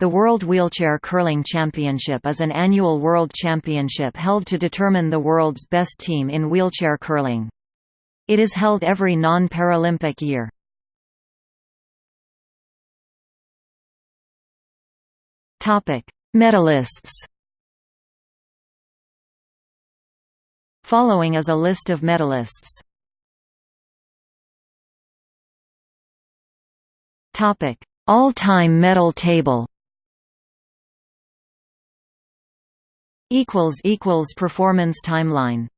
The World Wheelchair Curling Championship is an annual world championship held to determine the world's best team in wheelchair curling. It is held every non-Paralympic year. Medalists Following is a list of medalists. All-time medal table equals equals performance timeline